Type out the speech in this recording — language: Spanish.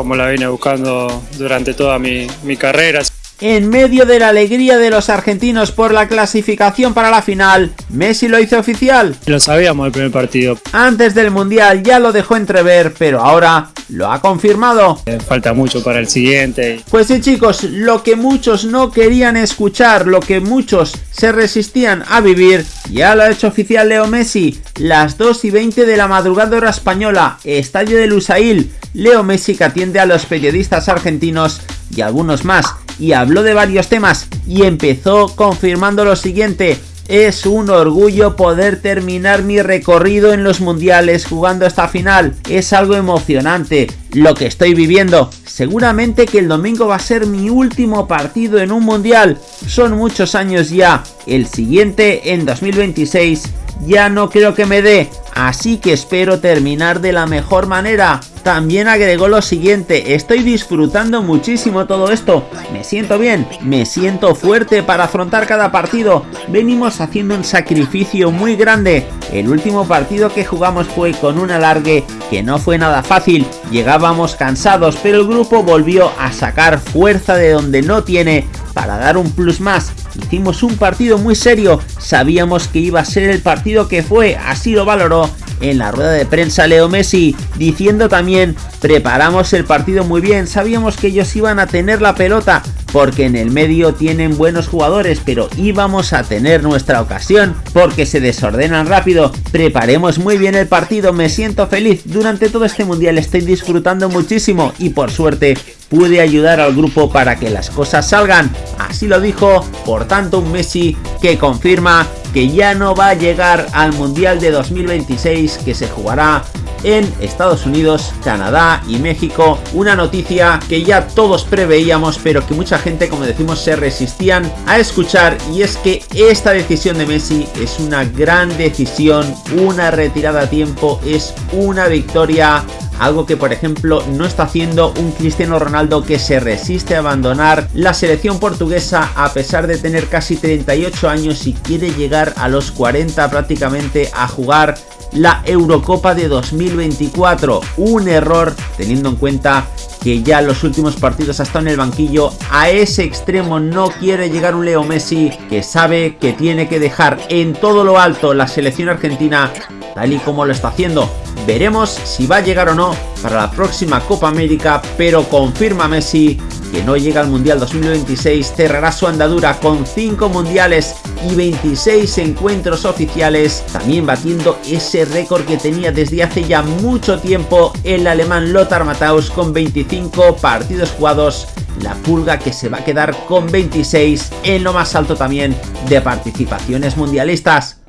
como la vine buscando durante toda mi, mi carrera. En medio de la alegría de los argentinos por la clasificación para la final, Messi lo hizo oficial. Lo sabíamos el primer partido. Antes del Mundial ya lo dejó entrever, pero ahora lo ha confirmado. Eh, falta mucho para el siguiente. Pues sí chicos, lo que muchos no querían escuchar, lo que muchos se resistían a vivir, ya lo ha hecho oficial Leo Messi. Las 2 y 20 de la madrugada hora española, estadio de Lusail. Leo Messi que atiende a los periodistas argentinos y algunos más y habló de varios temas y empezó confirmando lo siguiente. Es un orgullo poder terminar mi recorrido en los mundiales jugando esta final. Es algo emocionante lo que estoy viviendo. Seguramente que el domingo va a ser mi último partido en un mundial. Son muchos años ya. El siguiente en 2026 ya no creo que me dé. Así que espero terminar de la mejor manera. También agregó lo siguiente, estoy disfrutando muchísimo todo esto, me siento bien, me siento fuerte para afrontar cada partido, venimos haciendo un sacrificio muy grande, el último partido que jugamos fue con un alargue que no fue nada fácil, llegábamos cansados pero el grupo volvió a sacar fuerza de donde no tiene para dar un plus más. Hicimos un partido muy serio, sabíamos que iba a ser el partido que fue, así lo valoró en la rueda de prensa Leo Messi, diciendo también, preparamos el partido muy bien, sabíamos que ellos iban a tener la pelota, porque en el medio tienen buenos jugadores, pero íbamos a tener nuestra ocasión, porque se desordenan rápido, preparemos muy bien el partido, me siento feliz, durante todo este mundial estoy disfrutando muchísimo y por suerte pude ayudar al grupo para que las cosas salgan, así lo dijo, por tanto un Messi que confirma que ya no va a llegar al Mundial de 2026 que se jugará en Estados Unidos, Canadá y México. Una noticia que ya todos preveíamos pero que mucha gente como decimos se resistían a escuchar y es que esta decisión de Messi es una gran decisión, una retirada a tiempo, es una victoria algo que por ejemplo no está haciendo un Cristiano Ronaldo que se resiste a abandonar la selección portuguesa a pesar de tener casi 38 años y quiere llegar a los 40 prácticamente a jugar la Eurocopa de 2024. Un error teniendo en cuenta que ya los últimos partidos ha estado en el banquillo. A ese extremo no quiere llegar un Leo Messi que sabe que tiene que dejar en todo lo alto la selección argentina tal y como lo está haciendo. Veremos si va a llegar o no para la próxima Copa América, pero confirma Messi que no llega al Mundial 2026, cerrará su andadura con 5 mundiales y 26 encuentros oficiales, también batiendo ese récord que tenía desde hace ya mucho tiempo el alemán Lothar Matthaus con 25 partidos jugados, la pulga que se va a quedar con 26 en lo más alto también de participaciones mundialistas.